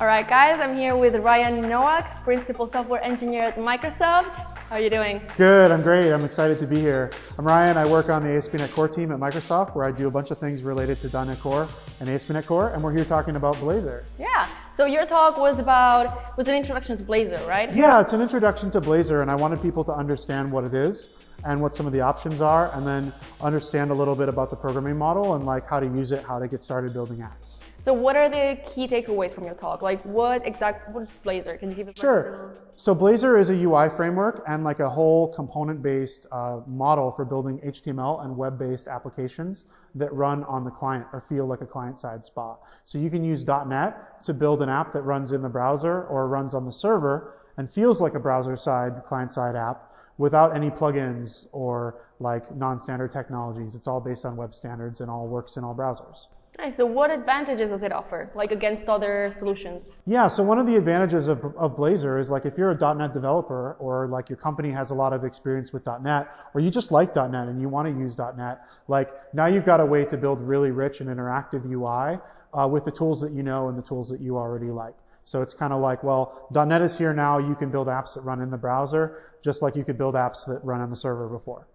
All right, guys, I'm here with Ryan Nowak, Principal Software Engineer at Microsoft. How are you doing? Good, I'm great. I'm excited to be here. I'm Ryan. I work on the ASP.NET Core team at Microsoft where I do a bunch of things related to .NET Core and ASP.NET Core, and we're here talking about Blazor. Yeah, so your talk was about, was an introduction to Blazor, right? Yeah, it's an introduction to Blazor, and I wanted people to understand what it is and what some of the options are, and then understand a little bit about the programming model and like how to use it, how to get started building apps. So what are the key takeaways from your talk? Like what exact, what is Blazor? Can you give us Sure. So Blazor is a UI framework and like a whole component-based uh, model for building HTML and web-based applications that run on the client or feel like a client-side spa. So you can use .NET to build an app that runs in the browser or runs on the server and feels like a browser-side, client-side app without any plugins or like non-standard technologies. It's all based on web standards and all works in all browsers. Nice. So what advantages does it offer, like against other solutions? Yeah, so one of the advantages of, of Blazor is like if you're a .NET developer or like your company has a lot of experience with .NET or you just like .NET and you want to use .NET, like now you've got a way to build really rich and interactive UI uh, with the tools that you know and the tools that you already like. So it's kind of like, well, .NET is here now. You can build apps that run in the browser, just like you could build apps that run on the server before.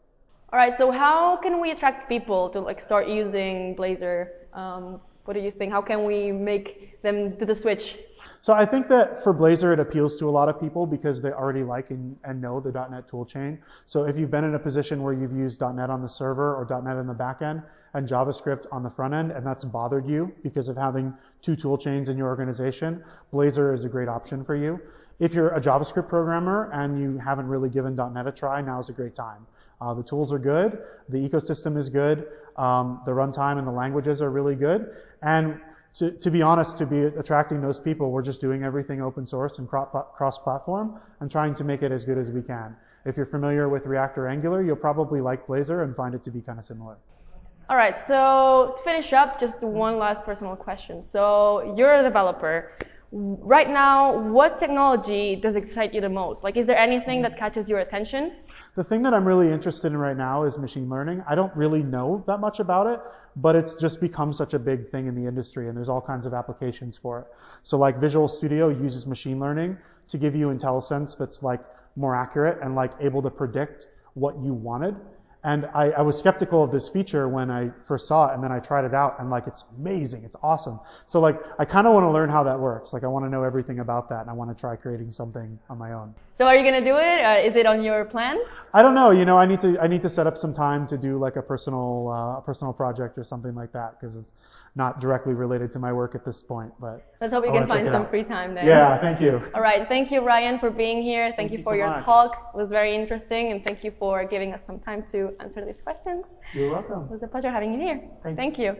All right. So how can we attract people to like start using Blazor? Um, what do you think? How can we make them do the switch? So I think that for Blazor, it appeals to a lot of people because they already like and, and know the .NET toolchain. So if you've been in a position where you've used .NET on the server or .NET in the backend and JavaScript on the front end, and that's bothered you because of having two tool chains in your organization, Blazor is a great option for you. If you're a JavaScript programmer and you haven't really given .NET a try, now is a great time. Uh, the tools are good, the ecosystem is good, um, the runtime and the languages are really good, and to, to, be honest, to be attracting those people, we're just doing everything open source and cross-platform and trying to make it as good as we can. If you're familiar with React or Angular, you'll probably like Blazor and find it to be kind of similar. All right, so to finish up, just one last personal question. So you're a developer. Right now, what technology does excite you the most? Like, is there anything that mm-hmm. catches your attention? The thing that I'm really interested in right now is machine learning. I don't really know that much about it, but it's just become such a big thing in the industry and there's all kinds of applications for it. So like Visual Studio uses machine learning to give you IntelliSense that's like more accurate and like able to predict what you wanted. And I, I, was skeptical of this feature when I first saw it, and then I tried it out, and like it's amazing, it's awesome. So like I kind of want to learn how that works. Like I want to know everything about that, and I want to try creating something on my own. So are you gonna do it? Uh, is it on your plans? I don't know. You know, I need to I need to set up some time to do like a personal uh, a personal project or something like that because it's not directly related to my work at this point. But let's hope you can find some out. free time there. Yeah, thank you. All right, thank you, Ryan, for being here. Thank, thank you, you for so your much. talk. It was very interesting, and thank you for giving us some time to answer these questions. You're welcome. It was a pleasure having you here. Thanks. Thank you.